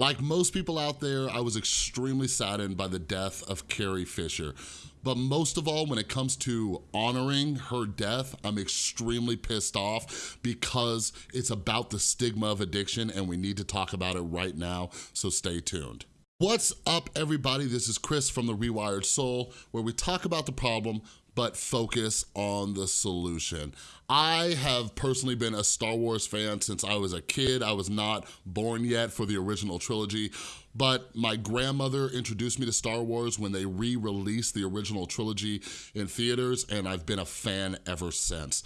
Like most people out there, I was extremely saddened by the death of Carrie Fisher. But most of all, when it comes to honoring her death, I'm extremely pissed off because it's about the stigma of addiction and we need to talk about it right now, so stay tuned. What's up, everybody? This is Chris from The Rewired Soul, where we talk about the problem, but focus on the solution. I have personally been a Star Wars fan since I was a kid. I was not born yet for the original trilogy, but my grandmother introduced me to Star Wars when they re-released the original trilogy in theaters, and I've been a fan ever since.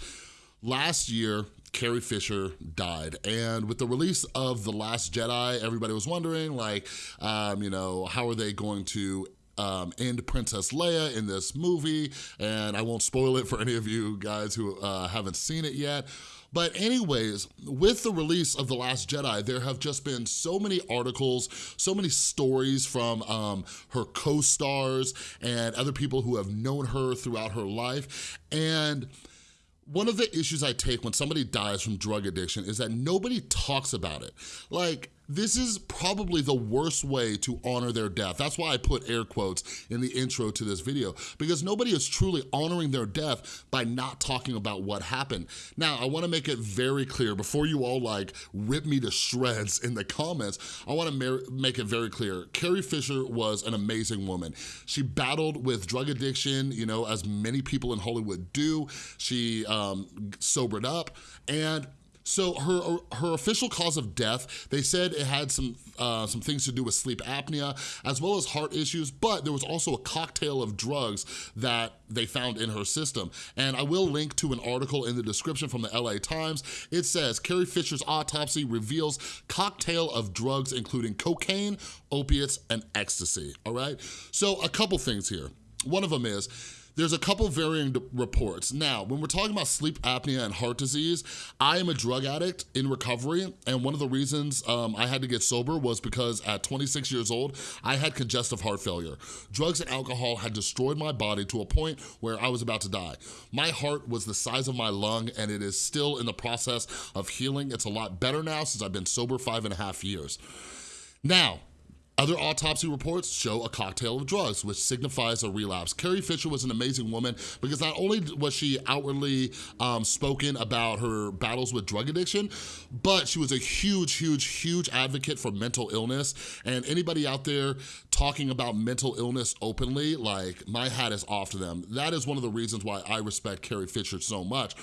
Last year, Carrie Fisher died. And with the release of The Last Jedi, everybody was wondering, like, um, you know, how are they going to um, and Princess Leia in this movie, and I won't spoil it for any of you guys who uh, haven't seen it yet. But anyways, with the release of The Last Jedi, there have just been so many articles, so many stories from um, her co-stars and other people who have known her throughout her life. And one of the issues I take when somebody dies from drug addiction is that nobody talks about it. Like, this is probably the worst way to honor their death. That's why I put air quotes in the intro to this video, because nobody is truly honoring their death by not talking about what happened. Now, I wanna make it very clear, before you all like rip me to shreds in the comments, I wanna make it very clear. Carrie Fisher was an amazing woman. She battled with drug addiction, you know, as many people in Hollywood do. She um, sobered up, and so her her official cause of death, they said it had some uh, some things to do with sleep apnea as well as heart issues, but there was also a cocktail of drugs that they found in her system. And I will link to an article in the description from the LA Times. It says, Carrie Fisher's autopsy reveals cocktail of drugs including cocaine, opiates, and ecstasy, all right? So a couple things here. One of them is, there's a couple varying reports. Now, when we're talking about sleep apnea and heart disease, I am a drug addict in recovery, and one of the reasons um, I had to get sober was because at 26 years old, I had congestive heart failure. Drugs and alcohol had destroyed my body to a point where I was about to die. My heart was the size of my lung, and it is still in the process of healing. It's a lot better now since I've been sober five and a half years. Now, other autopsy reports show a cocktail of drugs, which signifies a relapse. Carrie Fisher was an amazing woman because not only was she outwardly um, spoken about her battles with drug addiction, but she was a huge, huge, huge advocate for mental illness. And anybody out there talking about mental illness openly, like my hat is off to them. That is one of the reasons why I respect Carrie Fisher so much.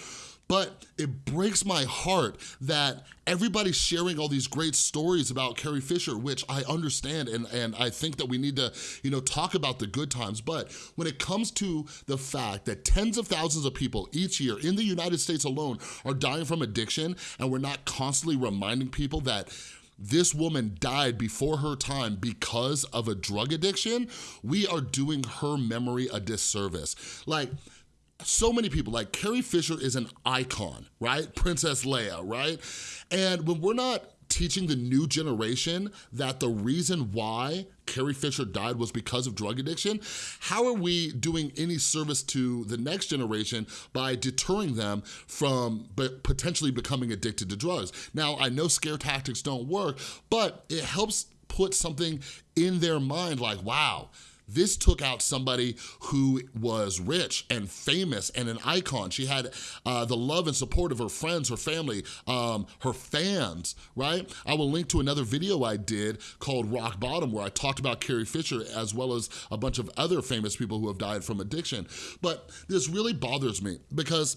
But it breaks my heart that everybody's sharing all these great stories about Carrie Fisher, which I understand and, and I think that we need to, you know, talk about the good times. But when it comes to the fact that tens of thousands of people each year in the United States alone are dying from addiction and we're not constantly reminding people that this woman died before her time because of a drug addiction, we are doing her memory a disservice. Like, so many people, like Carrie Fisher is an icon, right? Princess Leia, right? And when we're not teaching the new generation that the reason why Carrie Fisher died was because of drug addiction, how are we doing any service to the next generation by deterring them from potentially becoming addicted to drugs? Now, I know scare tactics don't work, but it helps put something in their mind like, wow, this took out somebody who was rich and famous and an icon. She had uh, the love and support of her friends, her family, um, her fans, right? I will link to another video I did called Rock Bottom where I talked about Carrie Fisher as well as a bunch of other famous people who have died from addiction. But this really bothers me because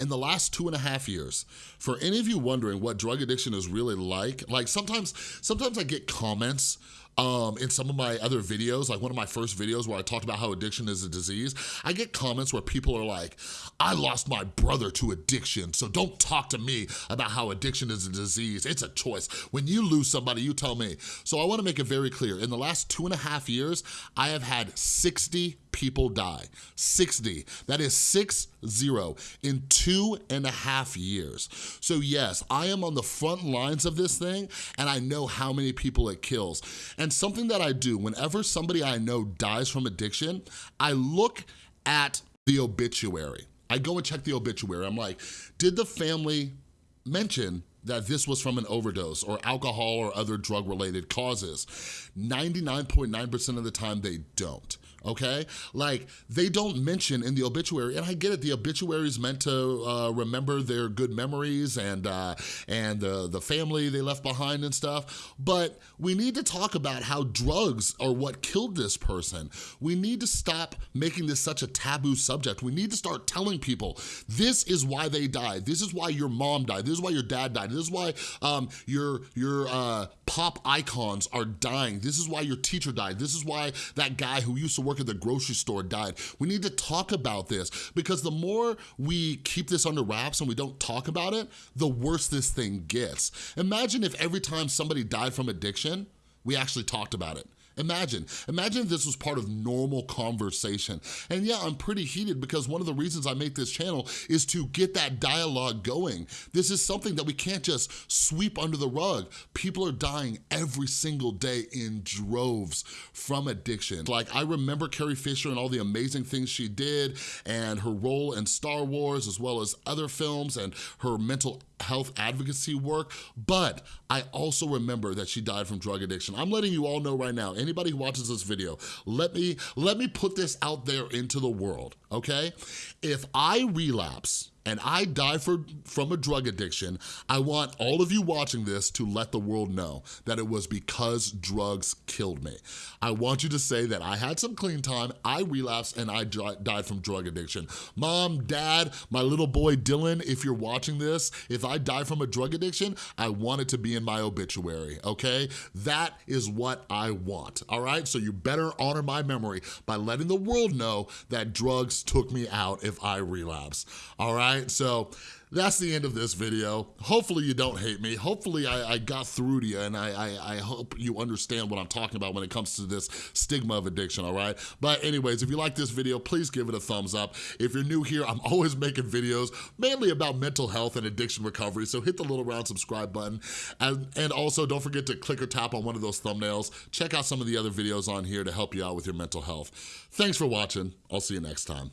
in the last two and a half years, for any of you wondering what drug addiction is really like, like sometimes, sometimes I get comments um, in some of my other videos, like one of my first videos where I talked about how addiction is a disease, I get comments where people are like, I lost my brother to addiction, so don't talk to me about how addiction is a disease. It's a choice. When you lose somebody, you tell me. So I wanna make it very clear. In the last two and a half years, I have had 60 people die. 60. That is six zero in two and a half years. So yes, I am on the front lines of this thing and I know how many people it kills. And something that I do, whenever somebody I know dies from addiction, I look at the obituary. I go and check the obituary. I'm like, did the family mention that this was from an overdose or alcohol or other drug-related causes. 99.9% of the time, they don't okay? Like, they don't mention in the obituary, and I get it, the obituary is meant to uh, remember their good memories and uh, and uh, the family they left behind and stuff, but we need to talk about how drugs are what killed this person. We need to stop making this such a taboo subject. We need to start telling people, this is why they died. This is why your mom died. This is why your dad died. This is why um, your, your uh, pop icons are dying. This is why your teacher died. This is why that guy who used to work at the grocery store died. We need to talk about this because the more we keep this under wraps and we don't talk about it, the worse this thing gets. Imagine if every time somebody died from addiction, we actually talked about it. Imagine, imagine this was part of normal conversation. And yeah, I'm pretty heated because one of the reasons I make this channel is to get that dialogue going. This is something that we can't just sweep under the rug. People are dying every single day in droves from addiction. Like I remember Carrie Fisher and all the amazing things she did and her role in Star Wars as well as other films and her mental health advocacy work, but I also remember that she died from drug addiction. I'm letting you all know right now, anybody who watches this video, let me, let me put this out there into the world, okay? If I relapse and I die for, from a drug addiction, I want all of you watching this to let the world know that it was because drugs killed me. I want you to say that I had some clean time, I relapsed, and I died from drug addiction. Mom, dad, my little boy Dylan, if you're watching this, if I die from a drug addiction, I want it to be in my obituary, okay? That is what I want, all right? So you better honor my memory by letting the world know that drugs took me out if I relapse, all right? Right? So that's the end of this video. Hopefully you don't hate me. Hopefully I, I got through to you and I, I, I, hope you understand what I'm talking about when it comes to this stigma of addiction, all right? But anyways, if you like this video, please give it a thumbs up. If you're new here, I'm always making videos mainly about mental health and addiction recovery, so hit the little round subscribe button. And, and also don't forget to click or tap on one of those thumbnails. Check out some of the other videos on here to help you out with your mental health. Thanks for watching. I'll see you next time.